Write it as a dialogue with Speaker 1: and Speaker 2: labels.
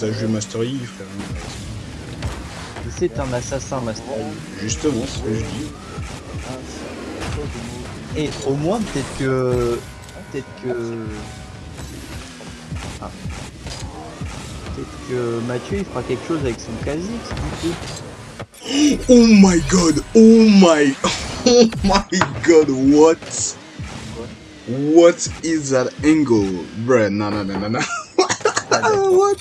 Speaker 1: Ça joue Master Yi, frère.
Speaker 2: C'est un assassin, Master Yi.
Speaker 1: Justement, c'est ce que je dis.
Speaker 2: Et au moins, peut-être que... Peut-être que... Ah. Peut-être que Mathieu, il fera quelque chose avec son Kha'Zix, du coup.
Speaker 1: Oh my god, oh my, oh my god, what? What is that angle? Bruh, no, no, no, no, what?